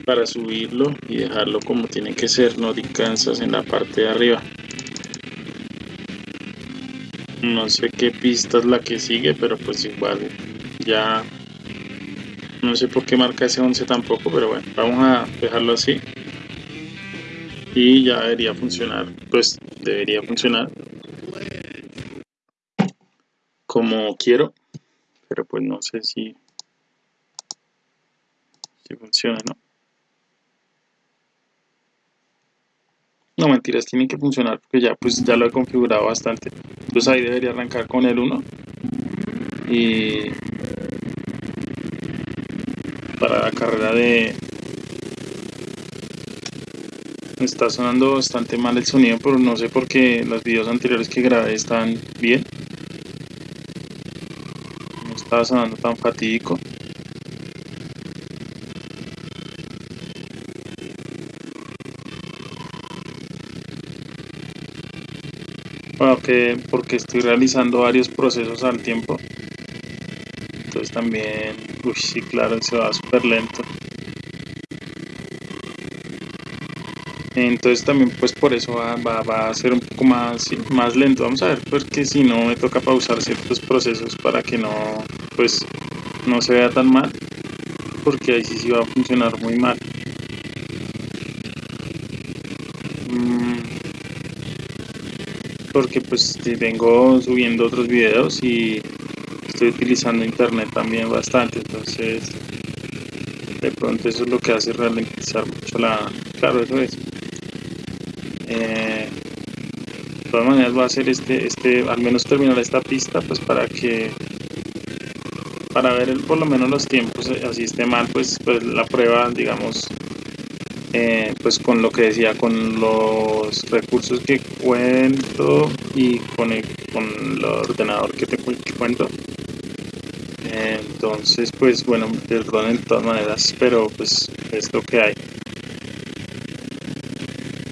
para subirlo y dejarlo como tiene que ser, no descansas en la parte de arriba. No sé qué pista es la que sigue, pero pues igual ya no sé por qué marca ese 11 tampoco, pero bueno, vamos a dejarlo así. Y ya debería funcionar, pues debería funcionar como quiero, pero pues no sé si, si funciona, ¿no? No, mentiras, tiene que funcionar porque ya pues ya lo he configurado bastante. Entonces ahí debería arrancar con el 1. Y para la carrera de... Está sonando bastante mal el sonido, pero no sé por qué los videos anteriores que grabé están bien. No estaba sonando tan fatídico. Bueno, que porque estoy realizando varios procesos al tiempo. Entonces también, uy, sí, claro, se va súper lento. Entonces también pues por eso va, va, a ser un poco más, más lento. Vamos a ver, porque si no me toca pausar ciertos procesos para que no, pues, no se vea tan mal. Porque ahí sí, sí va a funcionar muy mal. Porque pues vengo subiendo otros videos y estoy utilizando internet también bastante entonces de pronto eso es lo que hace ralentizar mucho la claro eso es. Eh, de todas maneras voy a hacer este este al menos terminar esta pista pues para que para ver el, por lo menos los tiempos eh, así esté mal pues pues la prueba digamos eh, pues con lo que decía, con los recursos que cuento y con el, con el ordenador que, te, cuento. entonces, pues bueno, perdón de todas maneras, pero pues es lo que hay.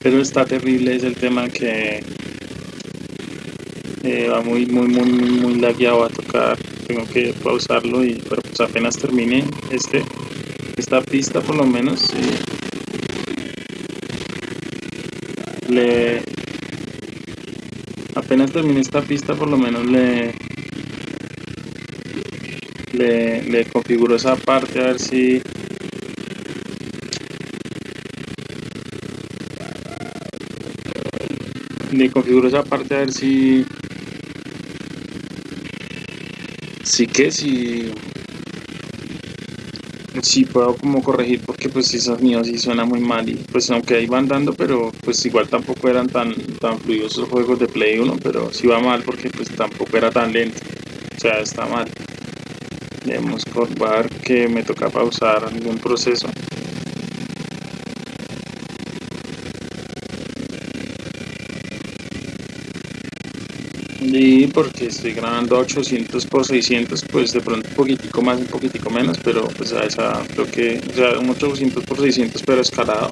Pero está terrible, es el tema que eh, va muy, muy, muy, muy lagueado a tocar. Tengo que pausarlo y pero pues apenas termine este, esta pista por lo menos. Apenas termine esta pista por lo menos le le, le configuro esa parte a ver si le configuro esa parte a ver si sí que si sí puedo como corregir porque pues si sonido sí suena muy mal y pues aunque ahí van dando pero pues igual tampoco eran tan tan fluidos los juegos de Play 1 pero sí va mal porque pues tampoco era tan lento. O sea está mal. Debemos ver que me toca pausar algún proceso Y porque estoy grabando a 800 por 600, pues de pronto un poquitico más, un poquitico menos, pero pues a esa creo que, o sea, un 800 por 600 pero escalado.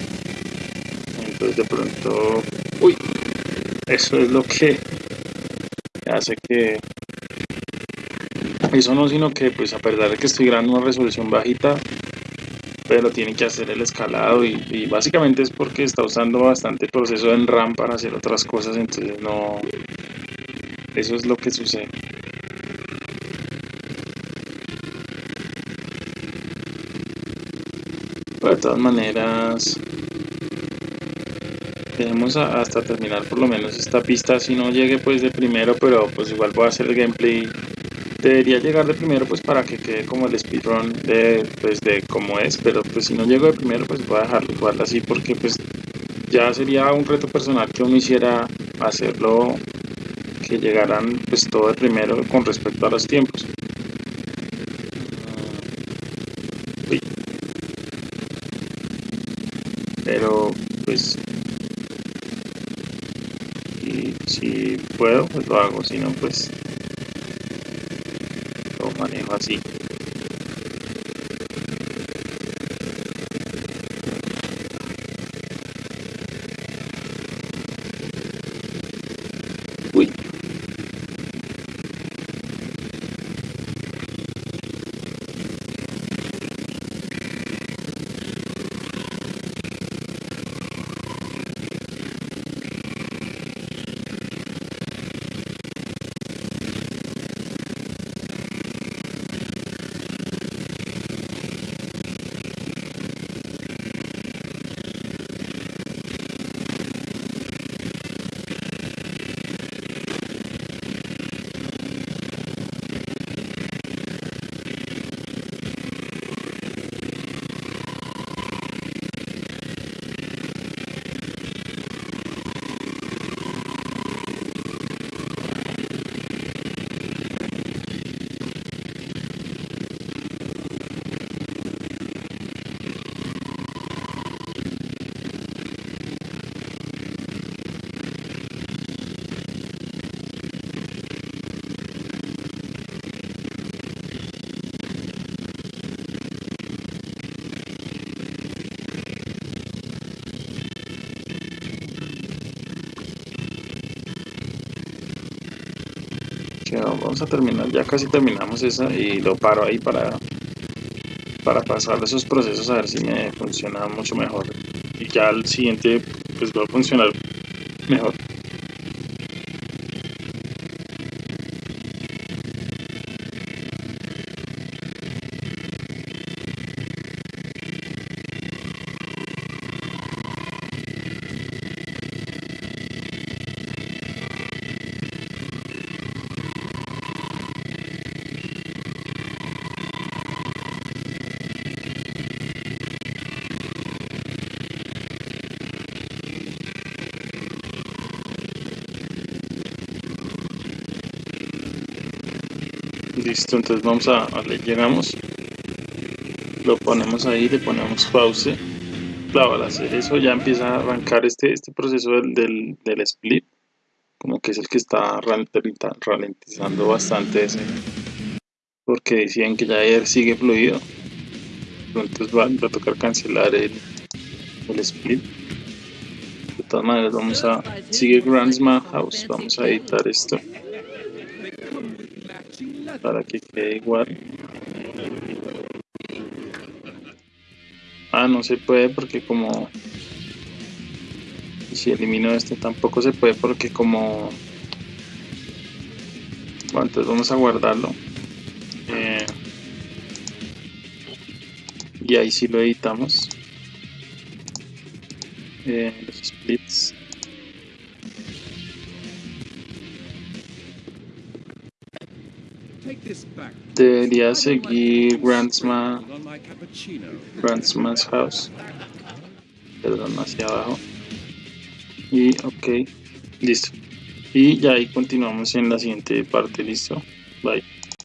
Entonces de pronto, uy, eso es lo que hace que, eso no sino que pues a pesar de que estoy grabando una resolución bajita, pero tiene que hacer el escalado y, y, básicamente es porque está usando bastante proceso en RAM para hacer otras cosas, entonces no, eso es lo que sucede. de todas maneras, tenemos hasta terminar por lo menos esta pista. Si no llegue pues de primero, pero pues igual voy a hacer el gameplay. Debería llegar de primero pues para que quede como el speedrun de, pues, de cómo es. Pero pues si no llego de primero pues voy a dejarlo igual así porque pues ya sería un reto personal que uno hiciera hacerlo que llegarán pues todo de primero con respecto a los tiempos. Pero pues si, si puedo pues lo hago, si no pues lo manejo así. Vamos a terminar, ya casi terminamos esa y lo paro ahí para para pasar esos procesos a ver si me funciona mucho mejor. Y ya al siguiente pues va a funcionar mejor listo entonces vamos a, le llegamos lo ponemos ahí le ponemos pause. Claro al hacer eso ya empieza a arrancar este, este proceso del, del, split como que es el que está ralentizando bastante ese porque decían que ya ayer sigue fluido. Entonces va, a tocar cancelar el, el split. De todas maneras vamos a sigue Grandsma House vamos a editar esto para que quede igual. Ah no se puede porque como si elimino este tampoco se puede porque como bueno entonces vamos a guardarlo. Eh, y ahí sí lo editamos. Eh, los splits Debería seguir Grandsma, Grandsman's House. Perdón, hacia abajo. Y ok, listo. Y ya ahí continuamos en la siguiente parte, listo. Bye.